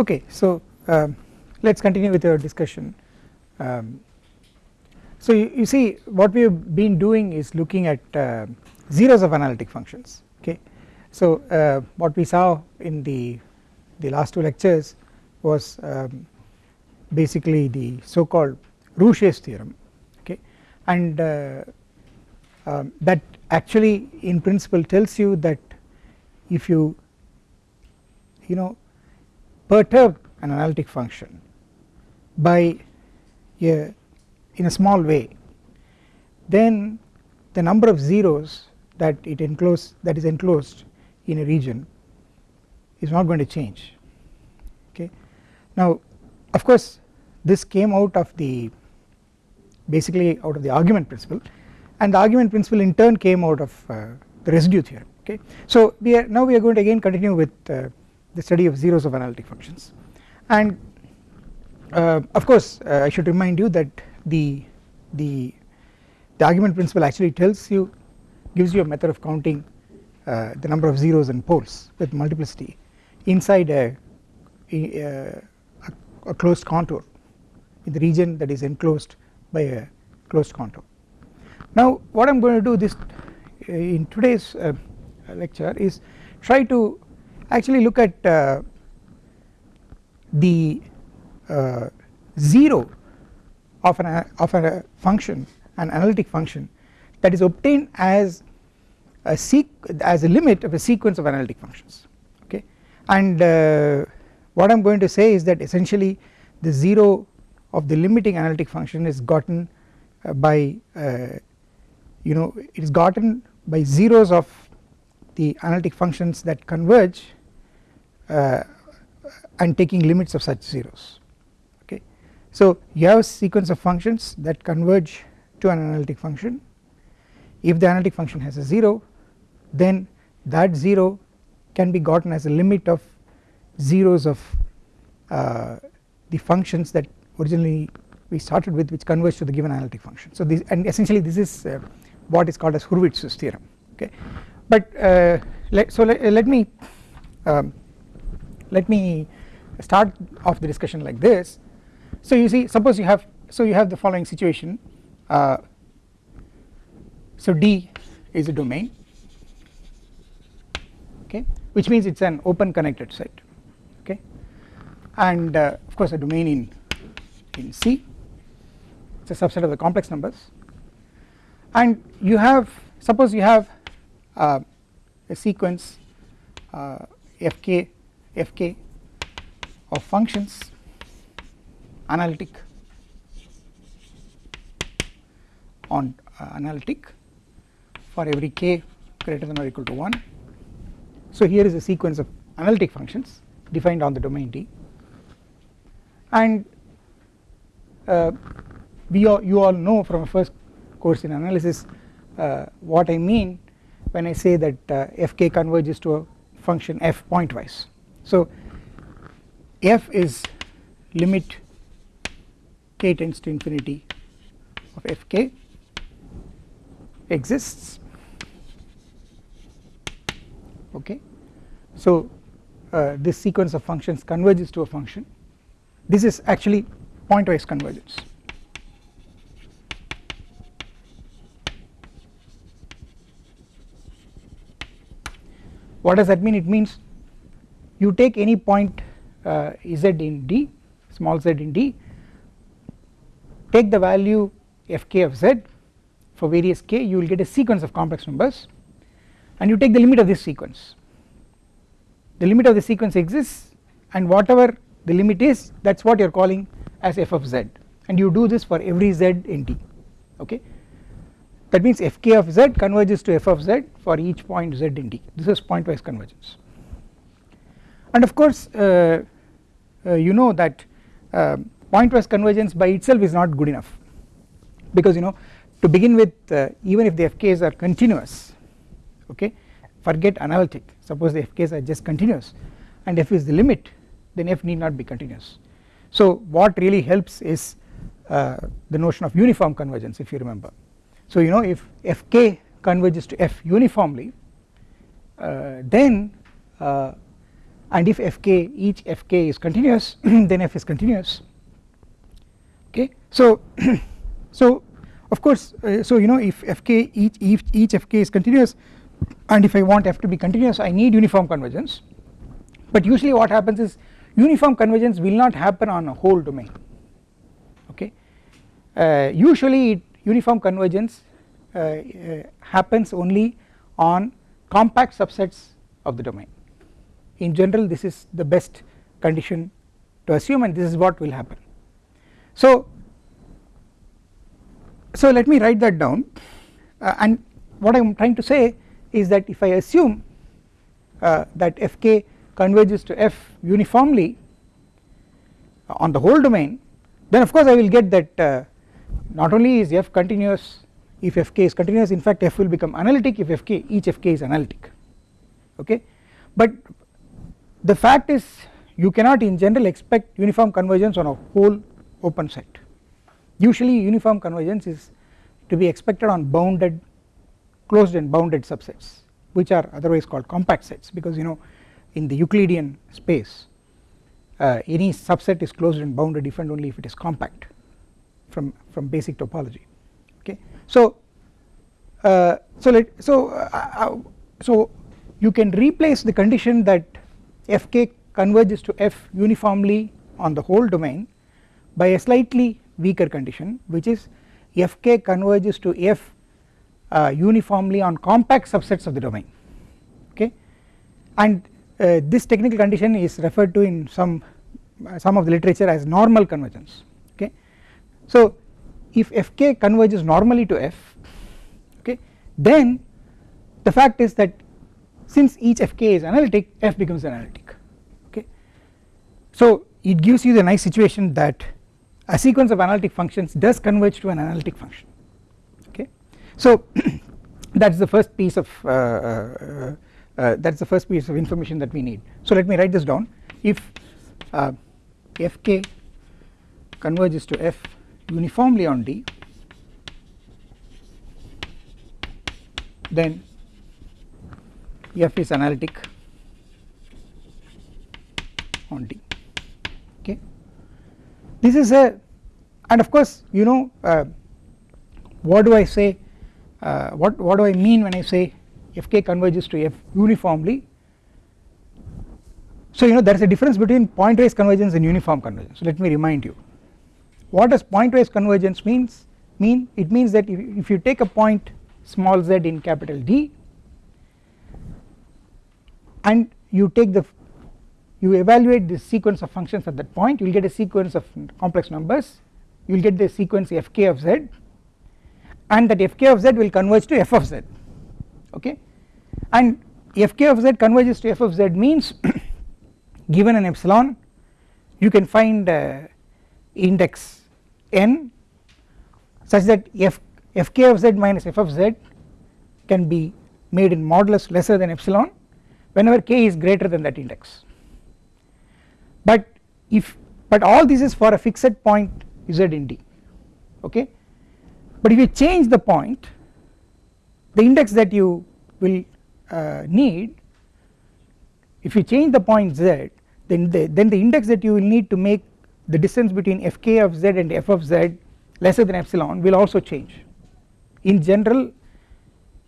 Okay, so um, let us continue with our discussion. Um, so you, you, see what we have been doing is looking at uh, zeros of analytic functions okay. So uh, what we saw in the, the last two lectures was um, basically the so called Rouché's theorem okay and uh, um, that actually in principle tells you that if you you know perturb an analytic function by a in a small way then the number of zeros that it enclosed that is enclosed in a region is not going to change okay. Now of course this came out of the basically out of the argument principle and the argument principle in turn came out of uh, the residue theorem okay. So we are now we are going to again continue with uh, the study of zeros of analytic functions and uh, of course uh, I should remind you that the the the argument principle actually tells you gives you a method of counting uh, the number of zeros and poles with multiplicity inside a, a, a closed contour in the region that is enclosed by a closed contour. Now what I am going to do this uh, in today's uh, lecture is try to actually look at uh, the uh, 0 of an of a function an analytic function that is obtained as a seq as a limit of a sequence of analytic functions okay? And uh, what I am going to say is that essentially the 0 of the limiting analytic function is gotten uh, by uh, you know it is gotten by zeros of the analytic functions that converge uh, and taking limits of such zeros okay. So you have a sequence of functions that converge to an analytic function if the analytic function has a 0 then that 0 can be gotten as a limit of zeros of uh, the functions that originally we started with which converge to the given analytic function. So this and essentially this is uh, what is called as Hurwitz's theorem okay but uh, so let, let me um, let me start off the discussion like this. So you see suppose you have so you have the following situation. Uh, so D is a domain okay which means it is an open connected set okay. And uh, of course a domain in in C. It is a subset of the complex numbers. And you have suppose you have uh, a sequence uh, fk fk of functions analytic on uh, analytic for every k greater than or equal to 1 so here is a sequence of analytic functions defined on the domain D and uh, we all you all know from a first course in analysis uh, what I mean when I say that uh, fk converges to a function f pointwise. So f is limit k tends to infinity of fk exists. Okay. So uh, this sequence of functions converges to a function. This is actually pointwise convergence. What does that mean? It means you take any point uh, z in D small z in D take the value fk of z for various k you will get a sequence of complex numbers and you take the limit of this sequence. The limit of the sequence exists and whatever the limit is that is what you are calling as f of z. And you do this for every z in D okay? That means fk of z converges to f of z for each point z in D. This is pointwise convergence and of course uh, uh, you know that uh, pointwise convergence by itself is not good enough. Because you know to begin with uh, even if the fk's are continuous okay forget analytic. Suppose the fk's are just continuous and f is the limit then f need not be continuous. So what really helps is uh, the notion of uniform convergence if you remember. So you know if fk converges to f uniformly uh, then and if fk each fk is continuous then f is continuous. Okay? So so of course uh, so you know if fk each, each each fk is continuous and if I want f to be continuous I need uniform convergence. But usually what happens is uniform convergence will not happen on a whole domain. Okay? Uh, usually it, uniform convergence uh, uh, happens only on compact subsets of the domain in general this is the best condition to assume and this is what will happen. So so let me write that down. Uh, and what I am trying to say is that if I assume uh, that fk converges to f uniformly on the whole domain then of course I will get that uh, not only is f continuous if fk is continuous in fact f will become analytic if fk each fk is analytic. Okay? But the fact is you cannot in general expect uniform convergence on a whole open set. Usually uniform convergence is to be expected on bounded closed and bounded subsets which are otherwise called compact sets because you know in the Euclidean space uh, any subset is closed and bounded if and only if it is compact from from basic topology. Okay? So uh, so let so uh, uh so you can replace the condition that fk converges to f uniformly on the whole domain by a slightly weaker condition which is fk converges to f uh, uniformly on compact subsets of the domain. Okay? And uh, this technical condition is referred to in some uh, some of the literature as normal convergence. Okay? So if fk converges normally to f okay then the fact is that since each fk is analytic f becomes analytic so it gives you the nice situation that a sequence of analytic functions does converge to an analytic function okay? So that is the first piece of uh, uh, uh, that is the first piece of information that we need. So let me write this down. If uh, fk converges to f uniformly on D then f is analytic on D this is a and of course you know uh, what do I say uh, what what do I mean when I say fk converges to f uniformly? So you know there is a difference between pointwise convergence and uniform convergence. So let me remind you. What does pointwise convergence means mean? It means that if, if you take a point small z in capital D and you take the you evaluate the sequence of functions at that point you will get a sequence of complex numbers you will get the sequence fk of z and that fk of z will converge to f of z okay? And fk of z converges to f of z means given an epsilon you can find uh, index n such that f fk of z minus f of z can be made in modulus lesser than epsilon whenever k is greater than that index but if but all this is for a fixed point z in D okay? But if you change the point the index that you will uh, need if you change the point z then the then the index that you will need to make the distance between fk of z and f of z lesser than epsilon will also change. In general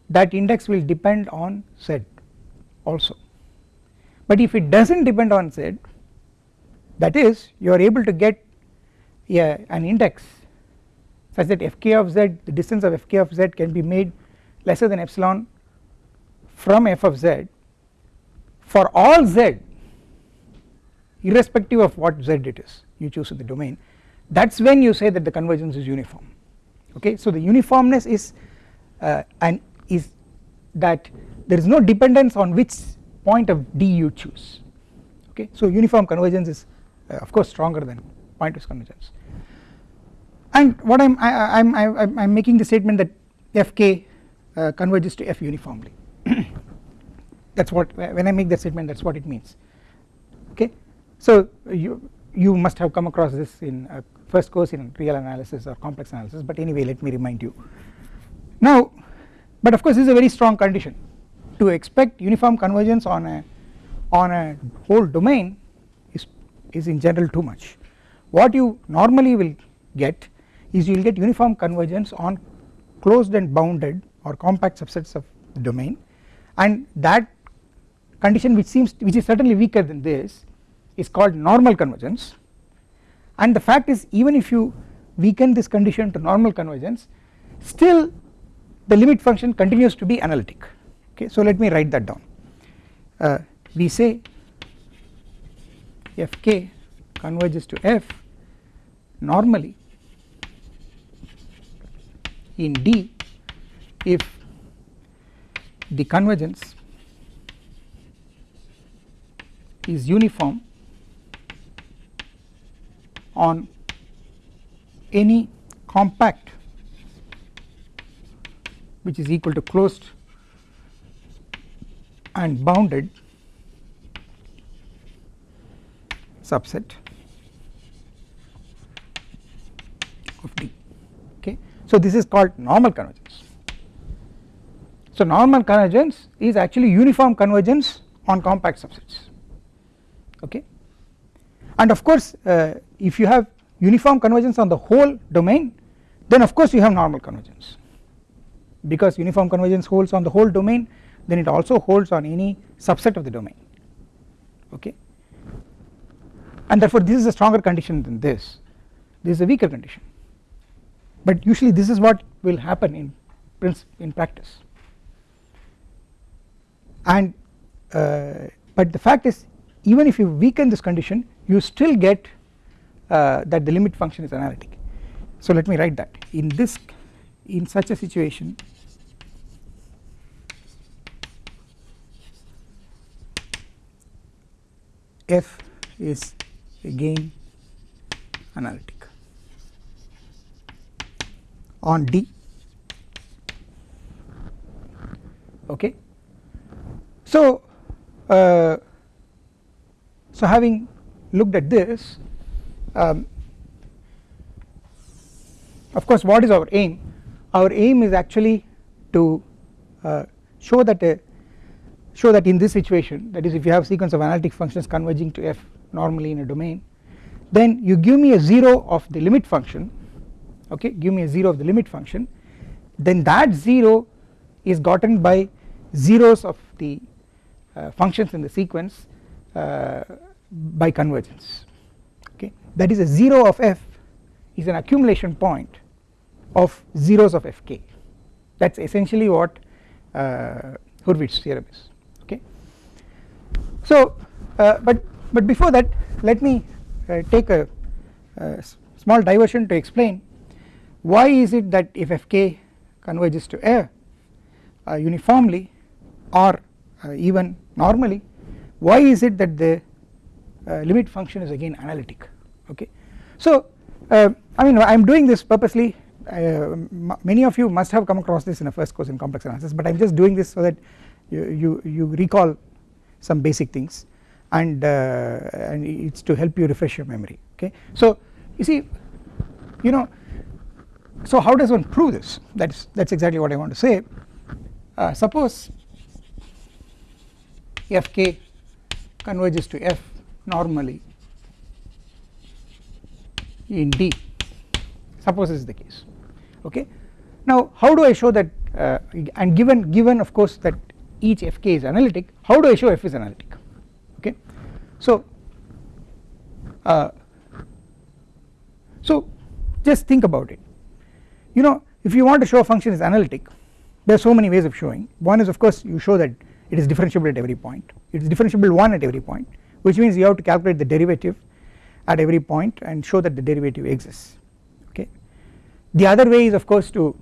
that index will depend on z also. But if it does not depend on z that is you are able to get a, an index such that fk of z the distance of fk of z can be made lesser than epsilon from f of z for all z irrespective of what z it is you choose in the domain. That is when you say that the convergence is uniform. Okay? So the uniformness is uh, and is that there is no dependence on which point of D you choose. Okay? So uniform convergence is of course stronger than pointwise convergence. And what I'm I, am I, I'm I'm making the statement that fk uh, converges to f uniformly. That is what when I make that statement that is what it means. Okay? So you you must have come across this in first course in real analysis or complex analysis but anyway let me remind you. Now but of course this is a very strong condition. To expect uniform convergence on a on a whole domain is in general too much. What you normally will get is you will get uniform convergence on closed and bounded or compact subsets of the domain. And that condition which seems which is certainly weaker than this is called normal convergence. And the fact is even if you weaken this condition to normal convergence still the limit function continues to be analytic. Okay so let me write that down. Uh, we say fk converges to f normally in D if the convergence is uniform on any compact which is equal to closed and bounded subset of D okay. So this is called normal convergence. So normal convergence is actually uniform convergence on compact subsets okay and of course uh, if you have uniform convergence on the whole domain then of course you have normal convergence because uniform convergence holds on the whole domain then it also holds on any subset of the domain okay and therefore this is a stronger condition than this. This is a weaker condition. But usually this is what will happen in in practice. And uh, but the fact is even if you weaken this condition you still get uh, that the limit function is analytic. So let me write that. In this in such a situation f is again analytic on D. Okay. So, uh, so having looked at this um, of course what is our aim? Our aim is actually to uh, show that a show that in this situation that is if you have sequence of analytic functions converging to f normally in a domain then you give me a 0 of the limit function okay give me a 0 of the limit function then that 0 is gotten by zeros of the uh, functions in the sequence uh, by convergence okay that is a 0 of f is an accumulation point of zeros of fk that is essentially what uh, Hurwitz theorem is okay. So uh, but but before that let me uh, take a, a small diversion to explain why is it that if fk converges to f uh, uniformly or uh, even normally why is it that the uh, limit function is again analytic? Okay. So uh, I mean I am doing this purposely. Many of you must have come across this in a first course in complex analysis but I am just doing this so that you, you, you recall some basic things and, uh, and it is to help you refresh your memory okay. So you see you know so how does one prove this that is that is exactly what I want to say uh, suppose fk converges to f normally in D suppose this is the case okay. Now how do I show that uh, and given given of course that each fk is analytic how do I show f is analytic. So uh, so just think about it. You know if you want to show a function is analytic there are so many ways of showing. One is of course you show that it is differentiable at every point. It is differentiable 1 at every point which means you have to calculate the derivative at every point and show that the derivative exists okay. The other way is of course to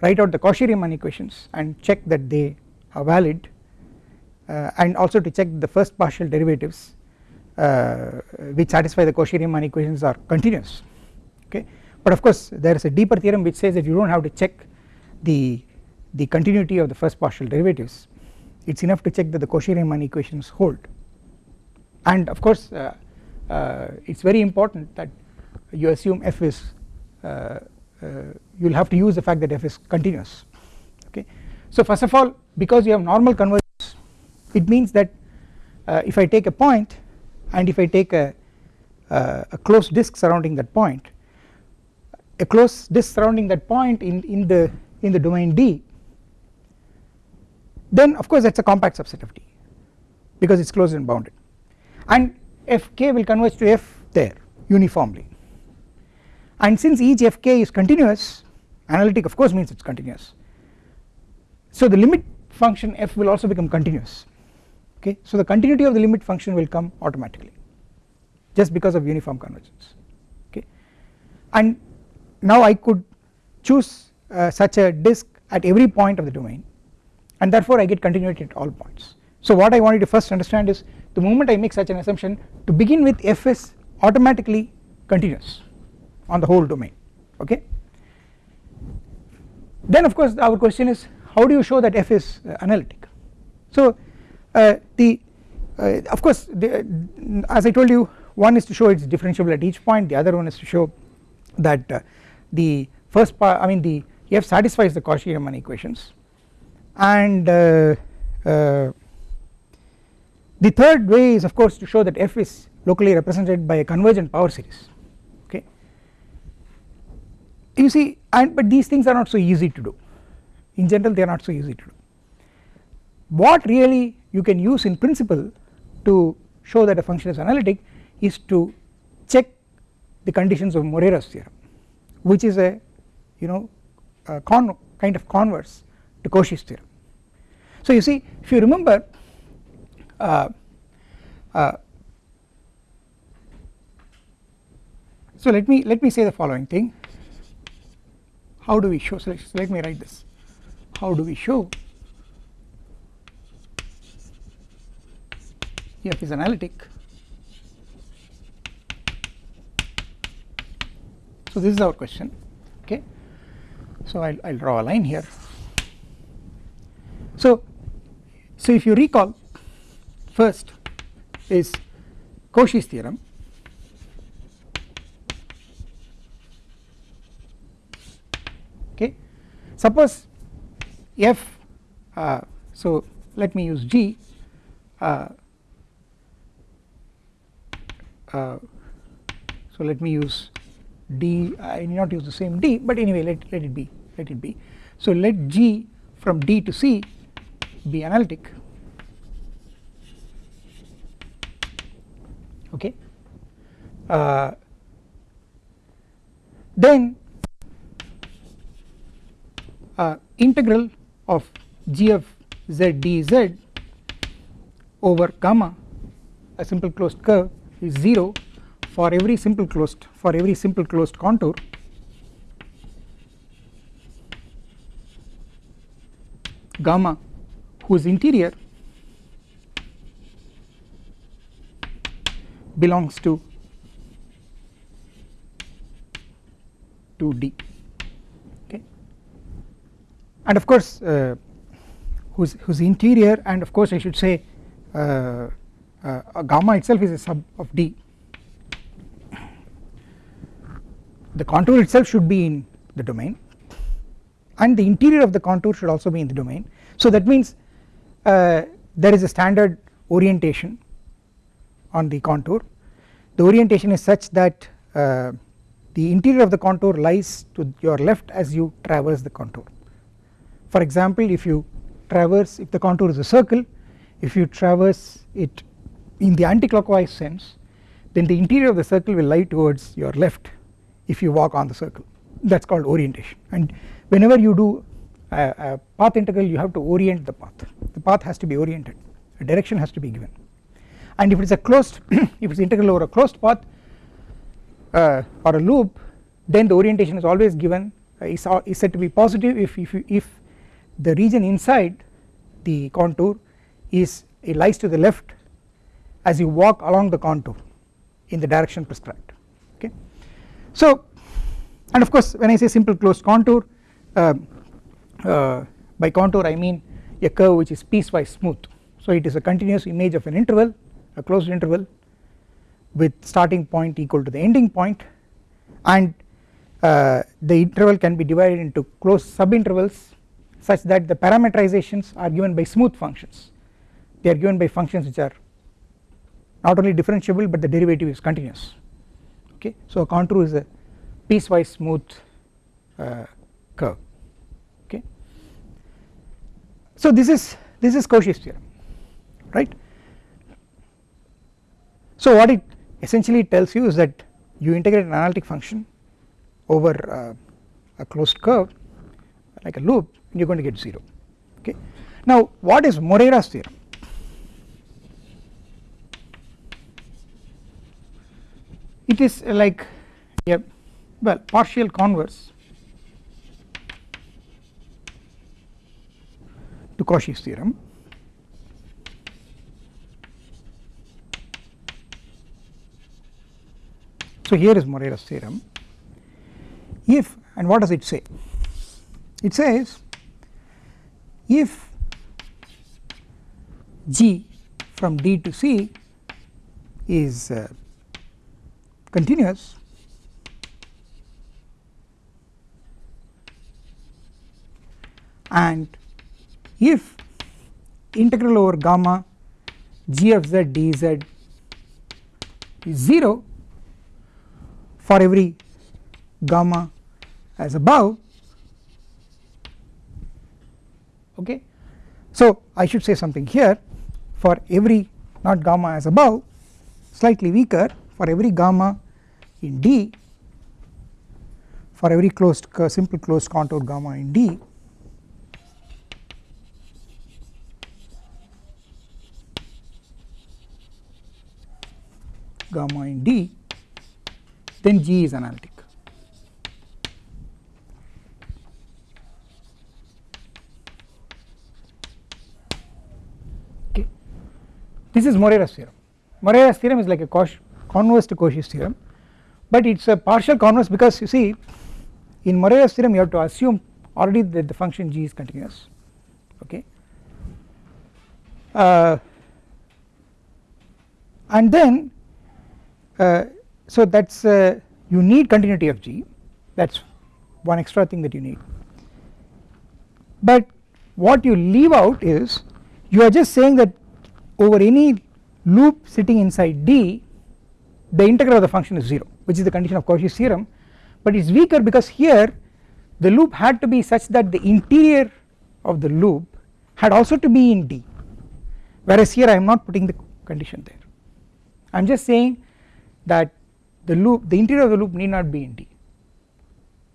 write out the Cauchy-Riemann equations and check that they are valid uh, and also to check the first partial derivatives which satisfy the Cauchy-Riemann equations are continuous okay? But of course there is a deeper theorem which says that you do not have to check the the continuity of the first partial derivatives. It is enough to check that the Cauchy-Riemann equations hold. And of course uh, uh, it is very important that you assume f is uh, uh, you will have to use the fact that f is continuous okay. So first of all because you have normal convergence it means that uh, if I take a point and if I take a, a closed disk surrounding that point a closed disk surrounding that point in, in the in the domain D then of course that is a compact subset of D because it is closed and bounded. And Fk will converge to F there uniformly. And since each Fk is continuous analytic of course means it is continuous. So the limit function f will also become continuous okay? So the continuity of the limit function will come automatically just because of uniform convergence. Okay? And now I could choose uh, such a disk at every point of the domain and therefore I get continuity at all points. So what I wanted to first understand is the moment I make such an assumption to begin with f is automatically continuous on the whole domain. Okay? Then of course our question is how do you show that f is uh, analytic? So the uh, of course the, as I told you one is to show it is differentiable at each point. The other one is to show that uh, the first part I mean the f satisfies the Cauchy-Riemann equations. And uh, uh, the third way is of course to show that f is locally represented by a convergent power series okay? You see and but these things are not so easy to do. In general they are not so easy to do. What really you can use in principle to show that a function is analytic is to check the conditions of Morera's theorem which is a you know a con kind of converse to Cauchy's theorem. So you see if you remember uh, uh, so let me let me say the following thing how do we show so let me write this how do we show f is analytic. So this is our question okay? So I'll, I'll draw a line here. So so if you recall first is Cauchy's theorem. Okay? Suppose f uh, so let me use g uh, uh, so let me use d I need not use the same d but anyway let, let it be let it be. So let g from d to c be analytic. Okay. Uh, then uh, integral of g of z dz over gamma a simple closed curve is 0 for every simple closed for every simple closed contour. Gamma whose interior belongs to to D. Okay. And of course uh, whose whose interior and of course I should say uh, gamma itself is a sub of D. The contour itself should be in the domain and the interior of the contour should also be in the domain. So that means uh, there is a standard orientation on the contour. The orientation is such that uh, the interior of the contour lies to your left as you traverse the contour. For example if you traverse if the contour is a circle if you traverse it in the anticlockwise sense then the interior of the circle will lie towards your left if you walk on the circle. That is called orientation. And whenever you do a, a, path integral you have to orient the path. The path has to be oriented. A direction has to be given. And if it is a closed if it is integral over a closed path uh, or a loop then the orientation is always given. Uh, is, is said to be positive if, if, if the region inside the contour is it lies to the left as you walk along the contour in the direction prescribed okay? So and of course when I say simple closed contour uh, uh, by contour I mean a curve which is piecewise smooth. So it is a continuous image of an interval a closed interval with starting point equal to the ending point and uh, the interval can be divided into closed subintervals such that the parameterizations are given by smooth functions. They are given by functions which are not only differentiable but the derivative is continuous. Okay? So a contour is a piecewise smooth uh, curve. Okay? So this is this is Cauchy's theorem right? So what it essentially tells you is that you integrate an analytic function over uh, a closed curve like a loop and you are going to get 0 okay. Now what is Morera's theorem? It is like a well partial converse to Cauchy's theorem. So here is Morera's theorem. If and what does it say? It says if g from D to C is uh, continuous and if integral over gamma g of z dz is 0 for every gamma as above okay. So I should say something here for every not gamma as above slightly weaker for every gamma in D for every closed uh, simple closed contour gamma in D gamma in D then G is analytic. Okay. This is Morera's theorem. Morera's theorem is like a converse to Cauchy's theorem, but it is a partial converse because you see in Morera's theorem you have to assume already that the function g is continuous okay? Uh, and then uh, so that is uh, you need continuity of G. That is one extra thing that you need. But what you leave out is you are just saying that over any loop sitting inside D the integral of the function is 0 which is the condition of Cauchy's theorem but it is weaker because here the loop had to be such that the interior of the loop had also to be in D whereas here I am not putting the condition there. I am just saying that the loop the interior of the loop need not be in D.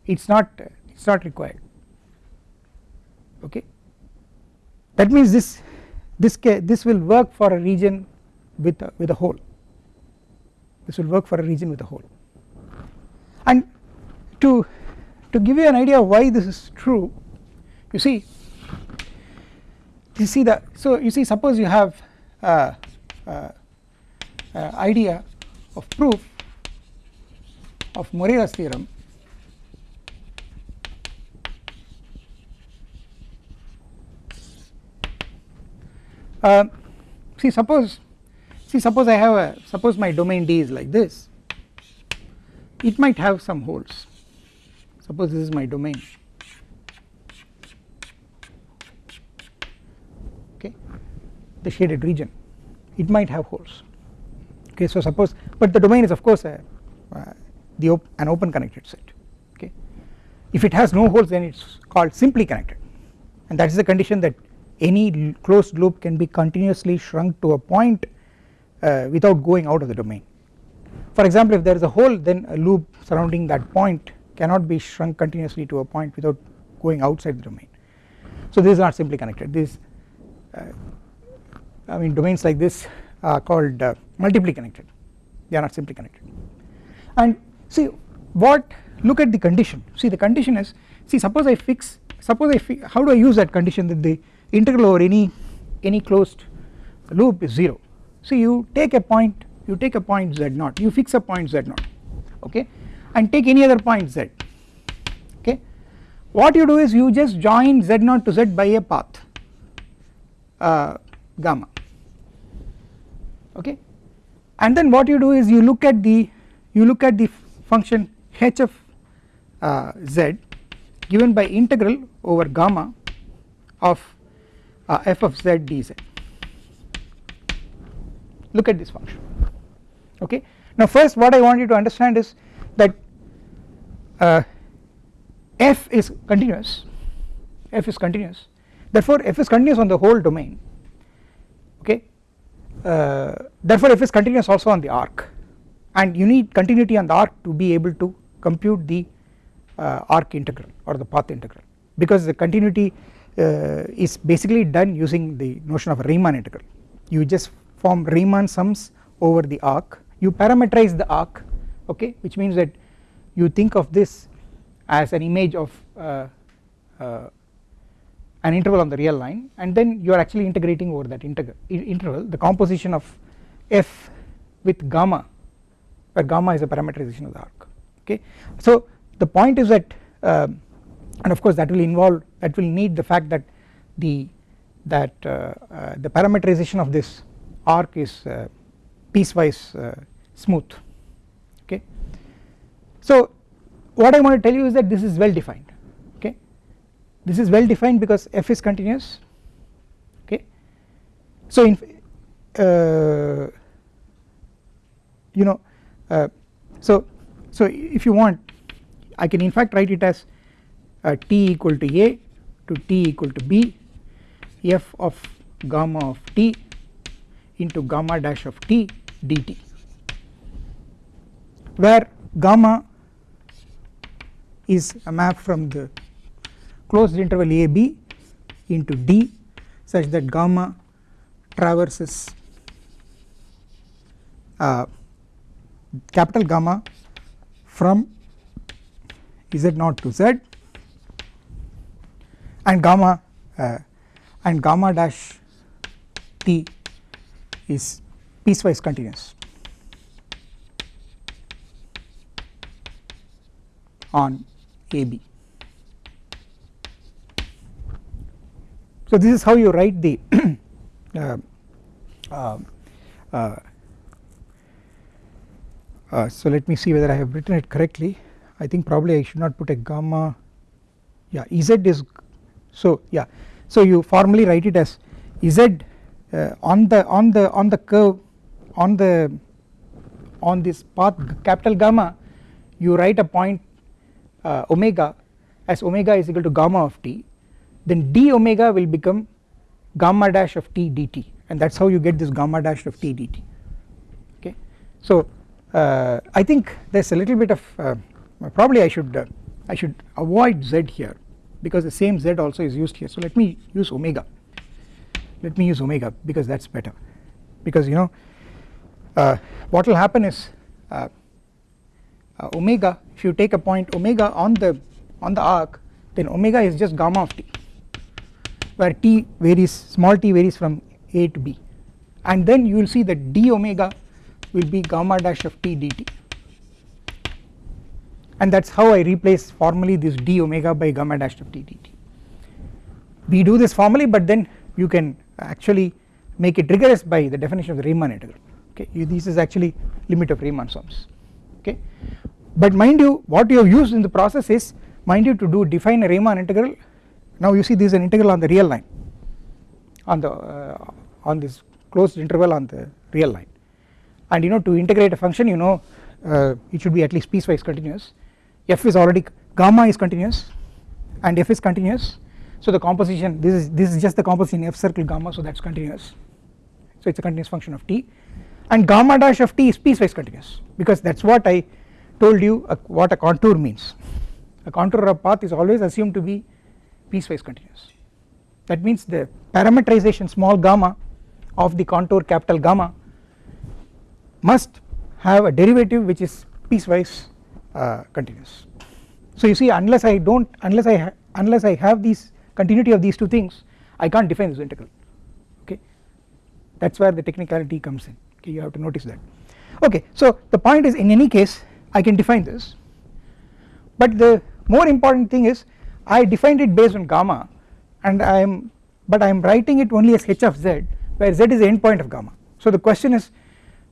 It is not it is not required. Okay? That means this this this will work for a region with a, with a hole this will work for a region with a hole and to to give you an idea why this is true you see you see the so you see suppose you have a, a, a idea of proof of Morera's theorem. Uh, see suppose see suppose I have a suppose my domain D is like this. It might have some holes. Suppose this is my domain. Okay. The shaded region. It might have holes. Okay so suppose but the domain is of course a, uh, the op an open connected set. Okay. If it has no holes then it is called simply connected. And that is the condition that any closed loop can be continuously shrunk to a point without going out of the domain. For example if there is a hole then a loop surrounding that point cannot be shrunk continuously to a point without going outside the domain. So this is not simply connected. This uh, I mean domains like this are called uh, multiply connected. They are not simply connected. And see what look at the condition. See the condition is see suppose I fix suppose I fix how do I use that condition that the integral over any any closed loop is 0 so you take a point you take a point z0 you fix a point z0 okay and take any other point z okay. What you do is you just join z0 to z by a path uh, gamma okay. And then what you do is you look at the you look at the function h of uh, z given by integral over gamma of uh, f of z dz look at this function. Okay? Now first what I want you to understand is that uh, f is continuous. F is continuous. Therefore f is continuous on the whole domain. Okay? Uh, therefore f is continuous also on the arc. And you need continuity on the arc to be able to compute the uh, arc integral or the path integral. Because the continuity uh, is basically done using the notion of a Riemann integral. You just form Riemann sums over the arc you parameterize the arc okay which means that you think of this as an image of uh, uh, an interval on the real line and then you are actually integrating over that interval the composition of f with gamma where gamma is a parameterization of the arc okay. So the point is that uh, and of course that will involve that will need the fact that the that uh, uh, the parameterization of this arc is uh, piecewise uh, smooth okay. So what I want to tell you is that this is well defined okay this is well defined because f is continuous okay. So in uh, you know uh, so so if you want I can in fact write it as uh, t equal to a to t equal to b f of gamma of t into gamma dash of t dt where gamma is a map from the closed interval a b into d such that gamma traverses uh, capital gamma from z naught to z and gamma uh, and gamma dash t is piecewise continuous. On AB. So this is how you write the uh, uh, uh, uh, so let me see whether I have written it correctly. I think probably I should not put a gamma yeah Z is so yeah. So you formally write it as Z on the on the on the curve on the on this path capital gamma you write a point uh, omega as omega is equal to gamma of t then d omega will become gamma dash of t dt and that is how you get this gamma dash of t dt. Okay. So uh, I think there is a little bit of uh, probably I should uh, I should avoid z here because the same z also is used here. So let me use omega let me use omega because that is better. Because you know uh, what will happen is uh, uh, omega if you take a point omega on the on the arc then omega is just gamma of t where t varies small t varies from a to b. And then you will see that d omega will be gamma dash of t dt. And that is how I replace formally this d omega by gamma dash of t dt. We do this formally but then you can actually make it rigorous by the definition of the Riemann integral. Okay this is actually limit of Riemann sums. Okay but mind you what you have used in the process is mind you to do define a Riemann integral. Now you see this is an integral on the real line on the uh, on this closed interval on the real line. And you know to integrate a function you know uh, it should be at least piecewise continuous. F is already gamma is continuous and f is continuous so the composition this is this is just the composition f circle gamma so that is continuous. So it is a continuous function of t. And gamma dash of t is piecewise continuous because that is what I told you uh, what a contour means. A contour of path is always assumed to be piecewise continuous. That means the parameterization small gamma of the contour capital gamma must have a derivative which is piecewise uh, continuous. So you see unless I do not unless I unless I have these continuity of these two things I can't define this integral. Okay? That is where the technicality comes in. Okay you have to notice that. Okay so the point is in any case I can define this. But the more important thing is I defined it based on gamma and I am but I am writing it only as h of z where z is the endpoint of gamma. So the question is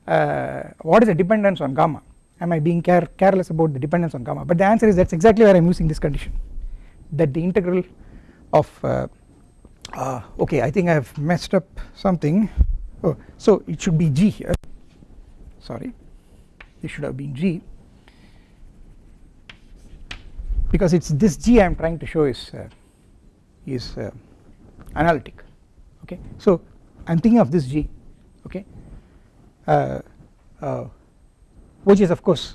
uh, what is the dependence on gamma? Am I being care careless about the dependence on gamma? But the answer is that is exactly where I am using this condition that the integral of uh, uh, okay I think I have messed up something. Oh so it should be g here. Sorry. This should have been g. Because it is this g I am trying to show is uh, is uh, analytic. Okay? So I am thinking of this g. Okay? Uh, uh, which is of course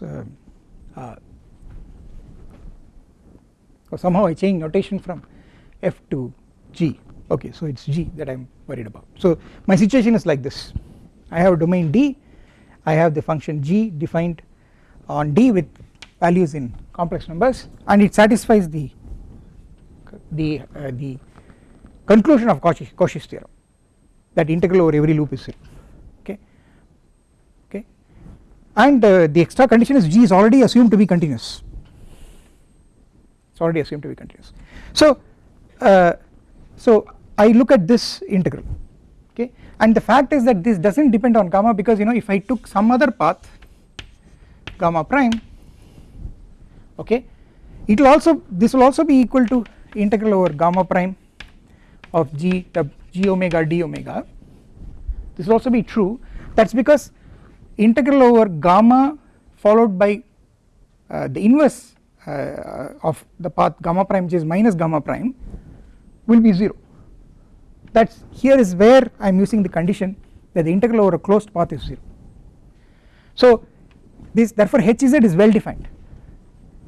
somehow I change notation from f to g. Okay so it is g that I am worried about. So my situation is like this. I have domain D. I have the function g defined on D with values in complex numbers and it satisfies the the uh, the conclusion of Cauchy, Cauchy's theorem that integral over every loop is 0 okay? Okay? And uh, the extra condition is g is already assumed to be continuous. It is already assumed to be continuous. So uh, so I look at this integral okay? And the fact is that this does not depend on gamma because you know if I took some other path gamma prime okay? It will also this will also be equal to integral over gamma prime of g g omega d omega. This will also be true. That is because integral over gamma followed by uh, the inverse uh, of the path gamma prime which is minus gamma prime will be 0 that is here is where I am using the condition that the integral over a closed path is 0 so this therefore Hz is well defined.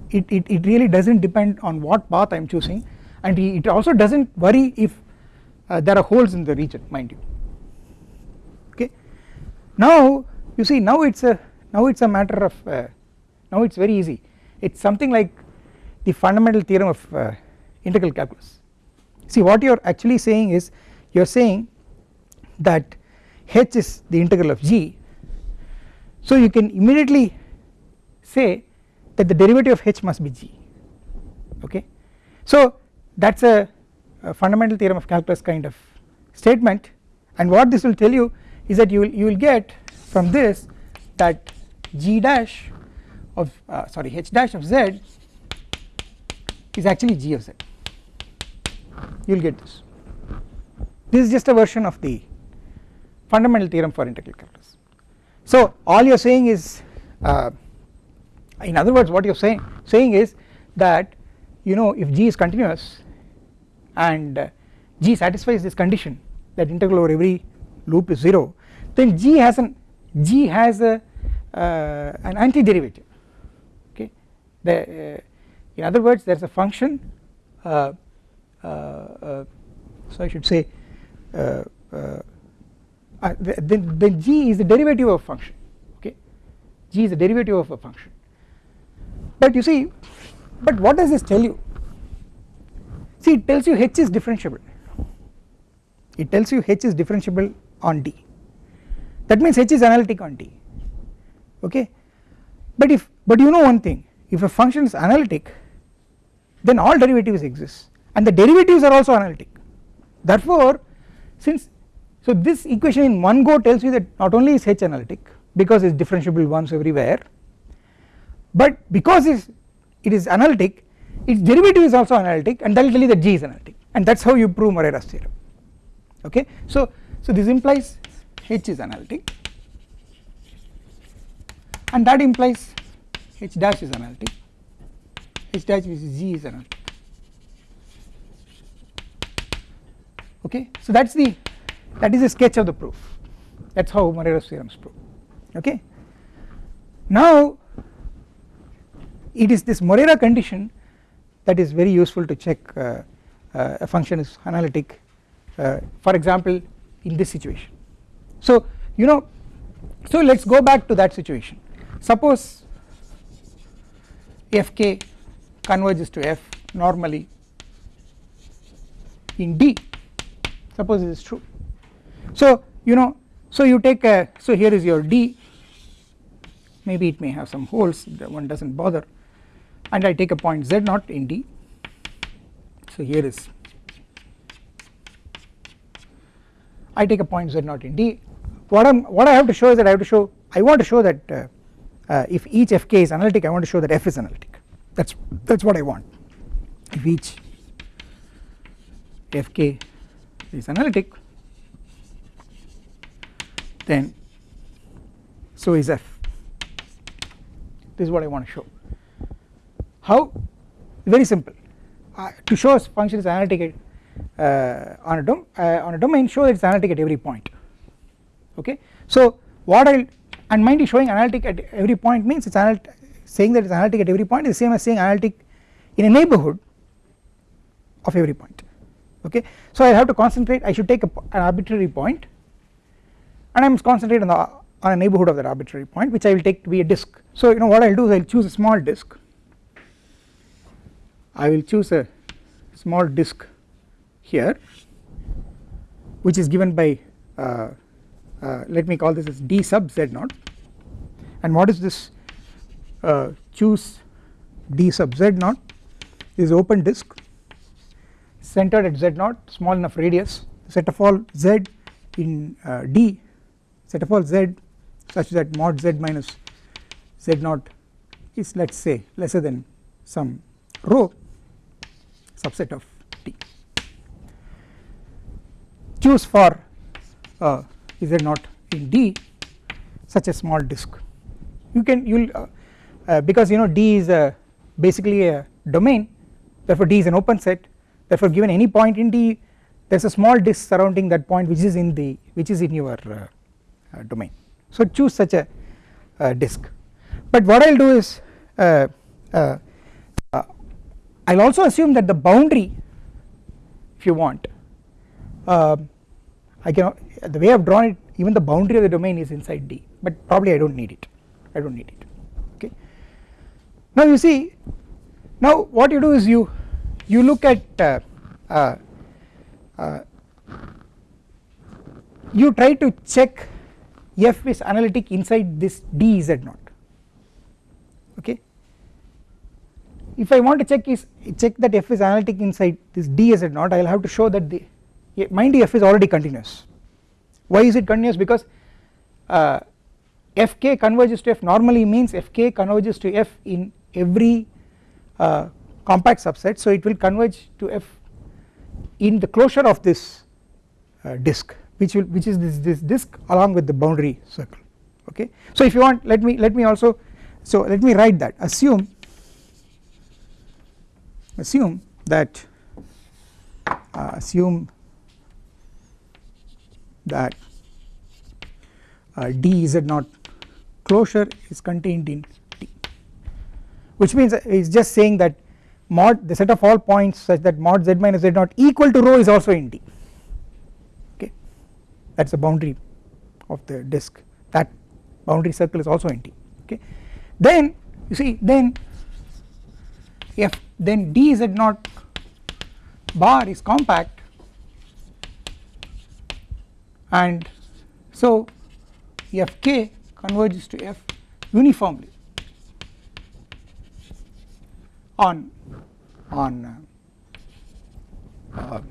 It, it, it really does not depend on what path I am choosing and it also does not worry if uh, there are holes in the region mind you. Okay? Now you see now it is a now it is a matter of uh, now it is very easy. It is something like the fundamental theorem of uh, integral calculus see what you are actually saying is you are saying that h is the integral of g. So you can immediately say that the derivative of h must be g okay? So that is a a fundamental theorem of calculus kind of statement. And what this will tell you is that you will you will get from this that g dash of uh, sorry h dash of z is actually g of z you will get this. This is just a version of the fundamental theorem for integral calculus. So all you are saying is uh, in other words what you are saying saying is that you know if g is continuous and uh, g satisfies this condition that integral over every loop is 0 then g has an g has a uh, an antiderivative. Okay? The uh, in other words there is a function uh, Uh, uh, so I should say uh, then, then g is the derivative of a function okay? G is the derivative of a function. But you see but what does this tell you? See it tells you h is differentiable. It tells you h is differentiable on D. That means h is analytic on D okay? But if but you know one thing if a function is analytic then all derivatives exist and the derivatives are also analytic. Therefore since so this equation in one go tells you that not only is h analytic because it is differentiable once everywhere but because it is analytic its derivative is also analytic and that will tell you that G is analytic. And that is how you prove Morera's theorem. Okay. So, so this implies H is analytic. And that implies H dash is analytic. H dash which is G is analytic okay. So that is the that is a sketch of the proof. That is how Morera's theorem is proved okay. Now it is this Morera condition that is very useful to check uh, uh, a function is analytic uh, for example in this situation. So you know so let us go back to that situation. Suppose fk converges to f normally in D suppose this is true. So you know so you take a so here is your D. Maybe it may have some holes one does not bother. And I take a point z naught in D. So here is I take a point z naught in D. What I am what I have to show is that I have to show I want to show that uh, uh, if each fk is analytic I want to show that f is analytic. That is that is what I want. If each fk is analytic. Then so is f. This is what I want to show. How? Very simple. Uh, to show a function is analytic uh, on a dom uh, on a domain show that it is analytic at every point. Okay? So what I will and mind you showing analytic at every point means it is saying that it is analytic at every point is the same as saying analytic in a neighbourhood of every point okay. So I have to concentrate I should take an arbitrary point and I must concentrate on the on a neighbourhood of that arbitrary point which I will take to be a disk. So you know what I will do is I will choose a small disk. I will choose a small disk here which is given by uh, uh, let me call this as d sub z naught. And what is this uh, choose d sub z naught is open disk centered at z naught small enough radius set of all z in uh, d set of all z such that mod z minus z naught is let us say lesser than some rho subset of t. Choose for uh, z naught in d such a small disk. You can you will uh, uh, because you know d is a basically a domain therefore d is an open set therefore given any point in d there is a small disk surrounding that point which is in the which is in your uh, uh domain. So choose such a uh, disk. But what I will do is uh, I will also assume that the boundary if you want I can the way I have drawn it even the boundary of the domain is inside D but probably I do not need it. I do not need it. Okay. Now you see now what you do is you you look at uh, uh, uh, you try to check f is analytic inside this d z naught. Okay? If I want to check is check that f is analytic inside this d z naught I will have to show that the mind f is already continuous. Why is it continuous? Because uh, fk converges to f normally means fk converges to f in every uh, compact subset so it will converge to f in the closure of this uh, disk which will which is this this disk along with the boundary circle okay? So if you want let me let me also so let me write that. Assume assume that uh, assume that uh, d z naught closure is contained in t which means it is just saying that mod the set of all points such that mod z minus z naught equal to rho is also in D. Okay? That is the boundary of the disk. That boundary circle is also in D. Okay? Then you see then if then D z naught bar is compact. And so fk converges to f uniformly on on uh, uh,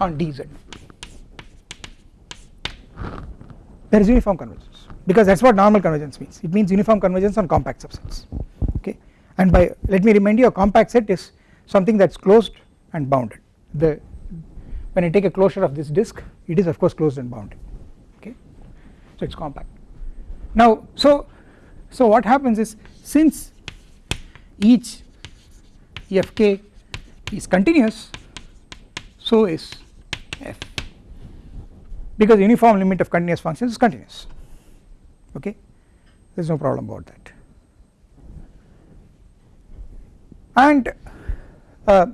on dz there is uniform convergence because that is what normal convergence means. It means uniform convergence on compact subsets okay? And by let me remind you a compact set is something that is closed and bounded. The when I take a closure of this disk it is of course closed and bounded okay? So it is compact. Now so so what happens is since each fk is continuous so is f. Because uniform limit of continuous functions is continuous. Okay? There is no problem about that. And uh,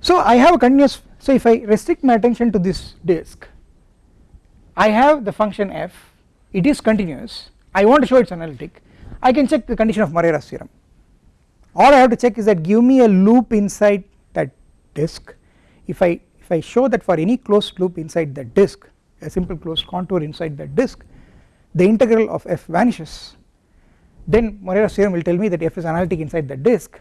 so I have a continuous so if I restrict my attention to this disk I have the function f it is continuous I want to show it is analytic I can check the condition of Morera's theorem all I have to check is that give me a loop inside that disk. If I if I show that for any closed loop inside that disk a simple closed contour inside that disk the integral of f vanishes. Then Morera's theorem will tell me that f is analytic inside that disk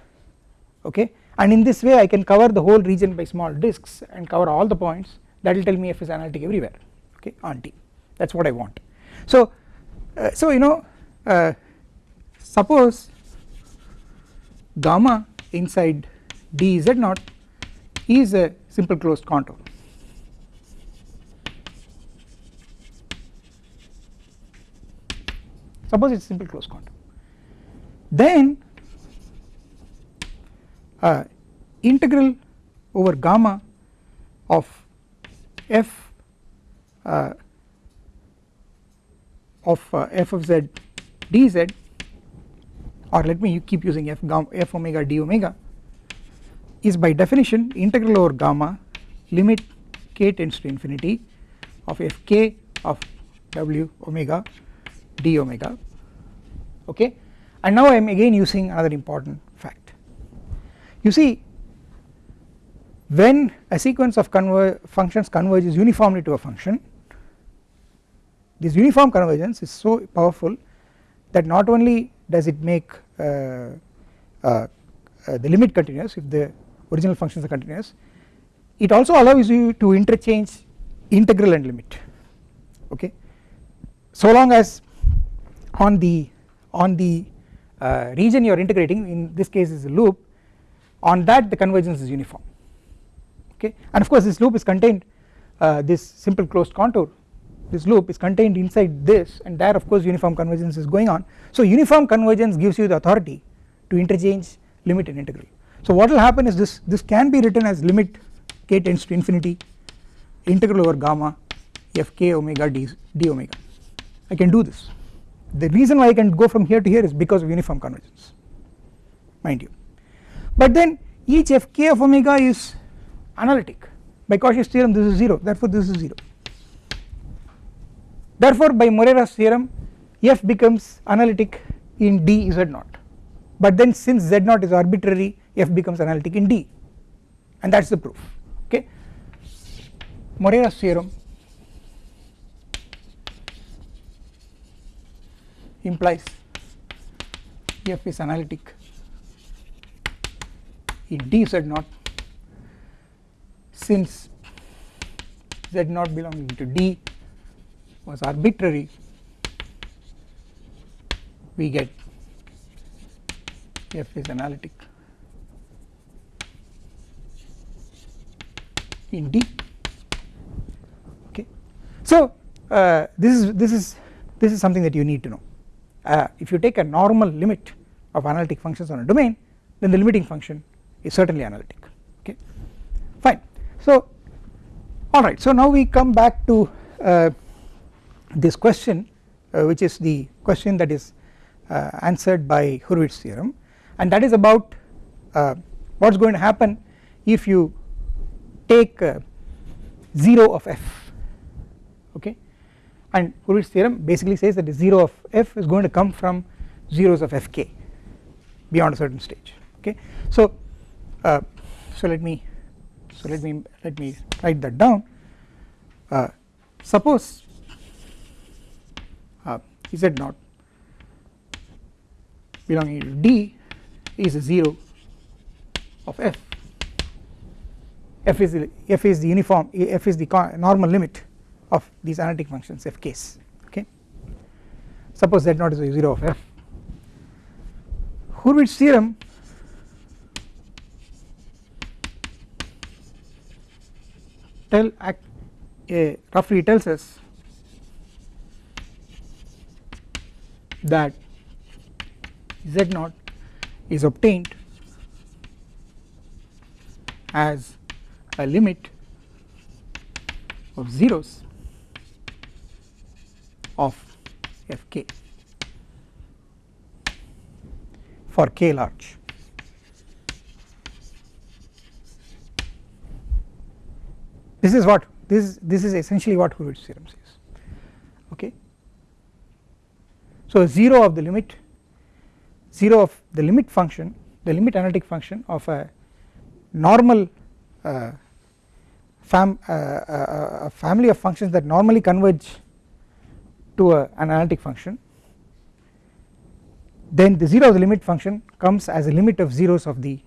okay? And in this way I can cover the whole region by small disks and cover all the points. That will tell me f is analytic everywhere okay on T. That is what I want. So, uh, so you know uh, suppose gamma inside d z naught is a simple closed contour. Suppose it is simple closed contour. Then uh, integral over gamma of f uh, of uh, f of z dz or let me keep using f, gamma, f omega d omega. Is by definition integral over gamma limit k tends to infinity of f k of w omega d omega. Okay? And now I am again using another important fact. You see when a sequence of conver functions converges uniformly to a function this uniform convergence is so powerful that not only does it make uh, uh, uh, the limit continuous if the original functions are continuous? It also allows you to interchange integral and limit okay? So long as on the on the uh, region you are integrating in this case is a loop on that the convergence is uniform okay? And of course this loop is contained uh, this simple closed contour this loop is contained inside this and there of course uniform convergence is going on. So uniform convergence gives you the authority to interchange limit and integral. So what will happen is this this can be written as limit k tends to infinity integral over gamma f k omega d, d omega. I can do this. The reason why I can go from here to here is because of uniform convergence mind you. But then each fk of omega is analytic by Cauchy's theorem this is 0 therefore this is 0 therefore by Morera's theorem f becomes analytic in d z naught. But then since z naught is arbitrary f becomes analytic in d. And that is the proof. Okay? Morera's theorem implies f is analytic in d z naught since z naught belonging to d was arbitrary. We get f is analytic. In d. Okay. So uh, this is this is this is something that you need to know. Uh, if you take a normal limit of analytic functions on a domain then the limiting function is certainly analytic. Okay. Fine. So alright so now we come back to uh, this question uh, which is the question that is uh, answered by Hurwitz theorem and that is about uh, what is going to happen if you take uh, 0 of f okay? And Hurwitz theorem basically says that the 0 of f is going to come from zeros of fk beyond a certain stage okay? So uh, so let me so let me let me write that down. Uh, suppose z naught belonging to d is a 0 of f. F is the, f is the uniform f is the normal limit of these analytic functions f case okay? Suppose z naught is a 0 of f. Hurwitz theorem tell uh, roughly tells us that z naught is obtained as a limit of zeros of fk for k large. This is what this this is essentially what Hurwitz theorem says okay. So 0 of the limit 0 of the limit function the limit analytic function of a normal uh, fam, uh, uh, family of functions that normally converge to a, an analytic function then the 0 of the limit function comes as a limit of zeros of the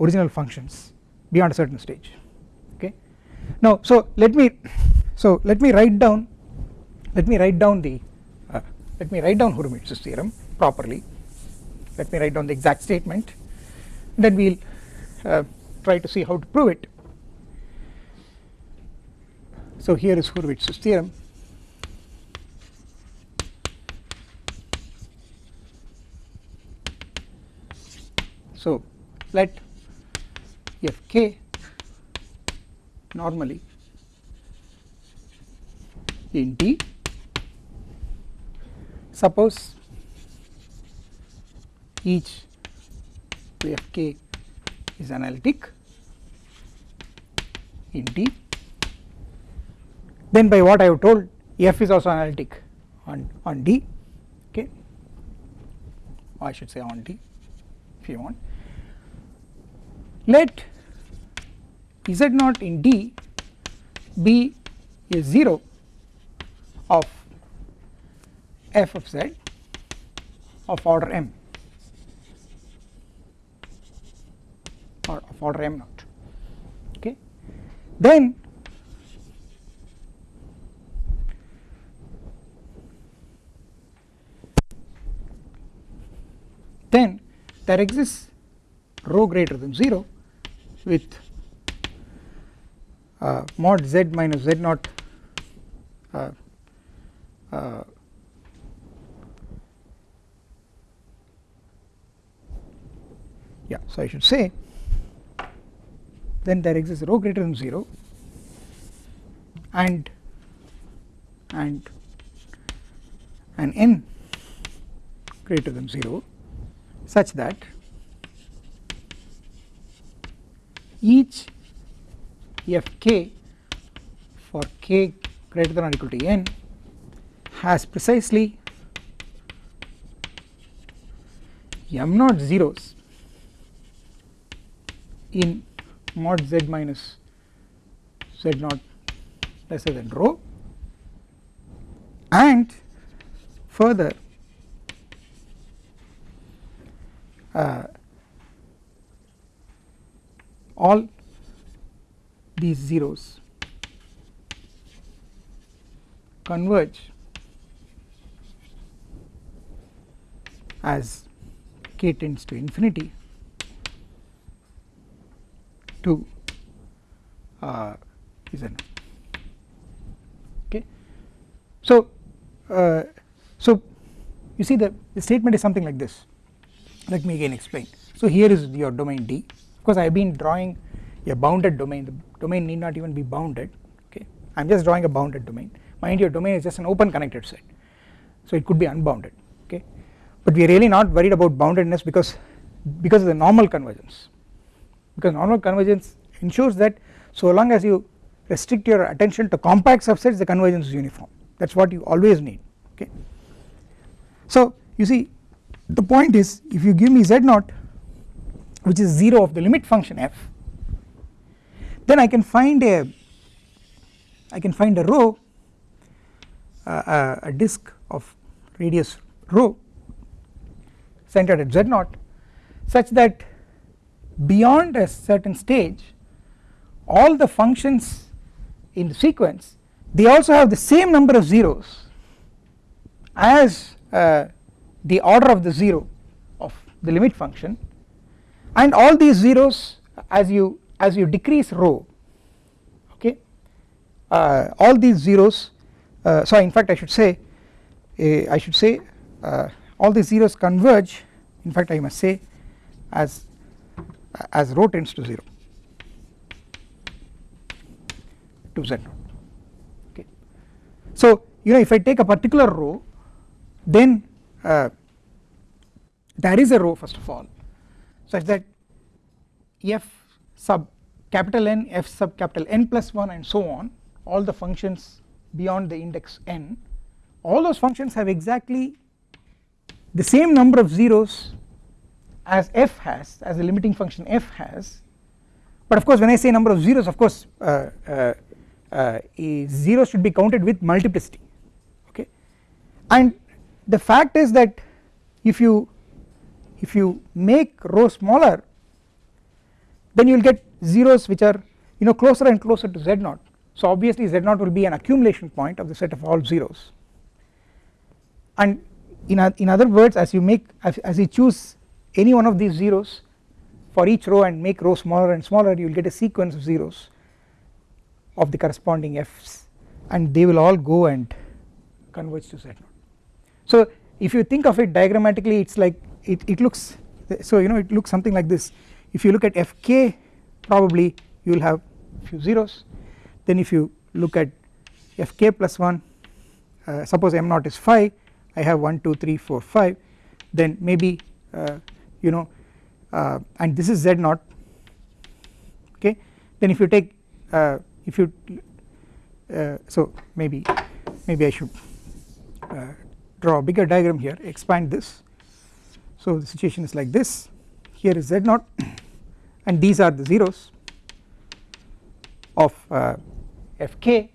original functions beyond a certain stage. Okay. Now so let me so let me write down let me write down the let me write down Hurwitz's theorem properly. Let me write down the exact statement. Then we will uh, try to see how to prove it. So here is Hurwitz's theorem. So let fk normally in T suppose each f k is analytic in T. Then by what I have told f is also analytic on on D okay? I should say on D if you want. Let z naught in D be a 0 of f of z of order m. Or of order m naught okay? Then then there exists rho greater than 0 with uh, mod z minus z naught uh, uh, yeah so I should say then there exists rho greater than 0 and and an n greater than 0 such that each f k for k greater than or equal to n has precisely m naught zeros in mod z minus z naught lesser than rho. And further uh, all these zeros converge as k tends to infinity to uh, n. Okay. So, uh, so you see the, the statement is something like this. Let me again explain. So here is your domain D. Of course, I have been drawing a bounded domain. The domain need not even be bounded. Okay, I am just drawing a bounded domain. Mind your domain is just an open connected set, so it could be unbounded okay but we are really not worried about boundedness because because of the normal convergence because normal convergence ensures that so long as you restrict your attention to compact subsets the convergence is uniform that is what you always need okay. So you see the point is if you give me z naught which is 0 of the limit function f then I can find a I can find a rho uh, a disk of radius rho centered at z naught such that beyond a certain stage all the functions in the sequence they also have the same number of zeros as uh, the order of the 0 of the limit function. And all these zeros as you as you decrease rho okay uh, all these zeros uh, so in fact I should say uh, I should say uh, all these zeros converge in fact I must say as as rho tends to 0 to z. Naught okay. So you know if I take a particular rho then uh, there is a rho first of all. Such that f sub capital N f sub capital N plus 1 and so on all the functions beyond the index n all those functions have exactly the same number of zeros as f has as the limiting function f has but of course when I say number of zeros of course uh, uh, uh, zeros should be counted with multiplicity okay? And the fact is that if you if you make rho smaller then you will get zeros which are you know closer and closer to z naught. So obviously z naught will be an accumulation point of the set of all zeros. And in, in other words as you make as, as you choose any one of these zeros for each rho and make rho smaller and smaller you will get a sequence of zeros of the corresponding f's and they will all go and converge to z0 so if you think of it diagrammatically it's like it, it looks so you know it looks something like this. If you look at fk probably you will have few zeros. Then if you look at fk plus 1 uh, suppose m naught is 5 I have 1 2 3 4 5 then maybe uh, you know uh, and this is z naught okay? Then if you take uh, if you uh, so maybe maybe I should uh, draw a bigger diagram here expand this. So the situation is like this. Here is z naught and these are the zeros of uh, fk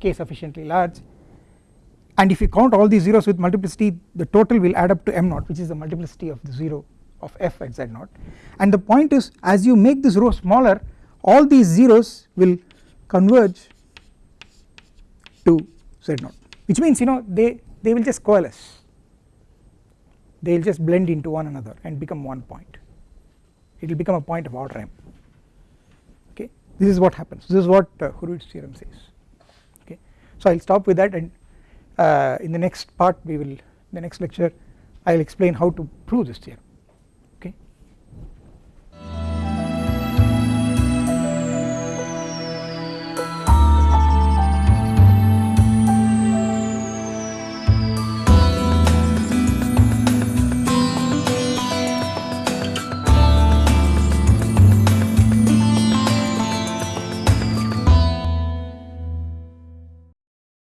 k sufficiently large and if you count all these zeros with multiplicity the total will add up to m naught which is the multiplicity of the 0 of f at z naught. And the point is as you make this rho smaller all these zeros will converge to z naught which means you know they they will just coalesce. They will just blend into one another and become one point. It will become a point of order m. Okay? This is what happens. This is what uh, Hurwitz's theorem says. Okay? So I will stop with that and Uh, in the next part we will the next lecture I will explain how to prove this theorem